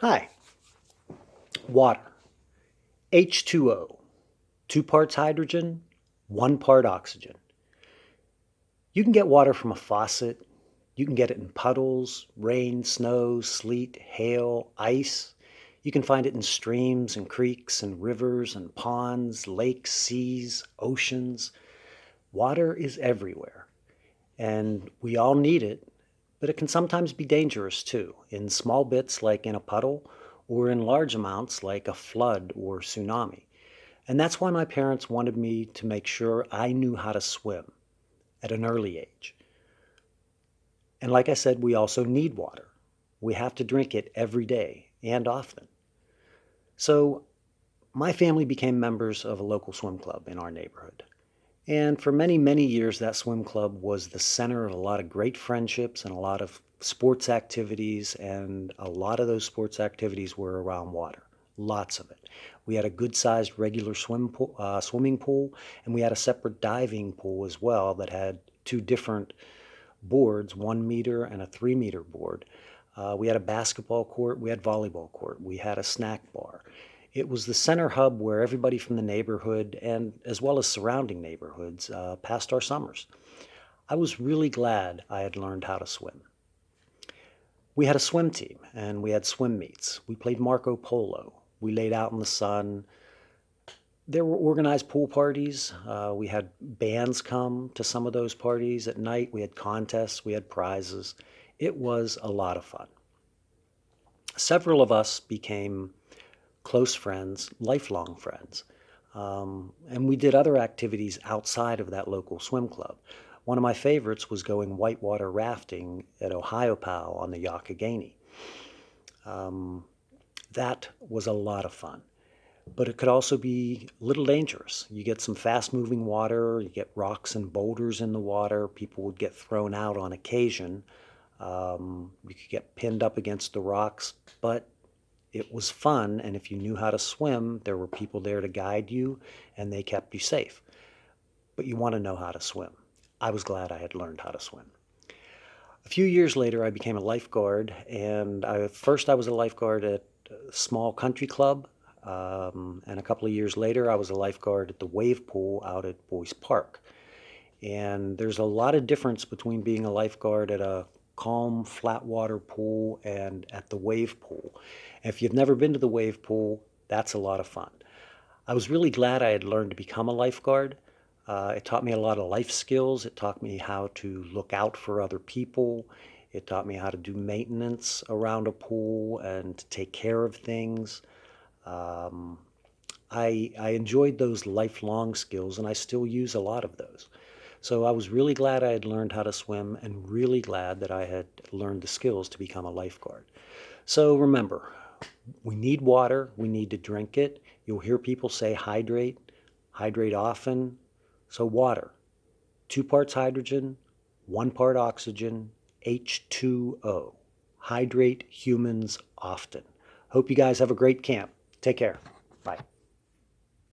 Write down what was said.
Hi. Water. H2O. Two parts hydrogen, one part oxygen. You can get water from a faucet. You can get it in puddles, rain, snow, sleet, hail, ice. You can find it in streams and creeks and rivers and ponds, lakes, seas, oceans. Water is everywhere. And we all need it but it can sometimes be dangerous too, in small bits like in a puddle, or in large amounts like a flood or tsunami. And that's why my parents wanted me to make sure I knew how to swim at an early age. And like I said, we also need water. We have to drink it every day and often. So my family became members of a local swim club in our neighborhood. And for many, many years, that swim club was the center of a lot of great friendships and a lot of sports activities. And a lot of those sports activities were around water, lots of it. We had a good sized regular swim pool, uh, swimming pool, and we had a separate diving pool as well that had two different boards, one meter and a three meter board. Uh, we had a basketball court, we had volleyball court, we had a snack bar. It was the center hub where everybody from the neighborhood and as well as surrounding neighborhoods uh, passed our summers. I was really glad I had learned how to swim. We had a swim team and we had swim meets. We played Marco Polo. We laid out in the sun. There were organized pool parties. Uh, we had bands come to some of those parties at night. We had contests. We had prizes. It was a lot of fun. Several of us became close friends, lifelong friends. Um, and we did other activities outside of that local swim club. One of my favorites was going whitewater rafting at Ohiopyle on the Youghiogheny. Um, that was a lot of fun. But it could also be a little dangerous. You get some fast moving water, you get rocks and boulders in the water, people would get thrown out on occasion. Um, you could get pinned up against the rocks, but it was fun, and if you knew how to swim, there were people there to guide you, and they kept you safe. But you want to know how to swim. I was glad I had learned how to swim. A few years later, I became a lifeguard, and I, first I was a lifeguard at a small country club, um, and a couple of years later, I was a lifeguard at the wave pool out at Boyce Park. And there's a lot of difference between being a lifeguard at a calm, flat water pool and at the wave pool. If you've never been to the wave pool, that's a lot of fun. I was really glad I had learned to become a lifeguard. Uh, it taught me a lot of life skills. It taught me how to look out for other people. It taught me how to do maintenance around a pool and take care of things. Um, I, I enjoyed those lifelong skills and I still use a lot of those. So I was really glad I had learned how to swim and really glad that I had learned the skills to become a lifeguard. So remember, we need water, we need to drink it. You'll hear people say hydrate, hydrate often. So water, two parts hydrogen, one part oxygen, H2O. Hydrate humans often. Hope you guys have a great camp. Take care. Bye.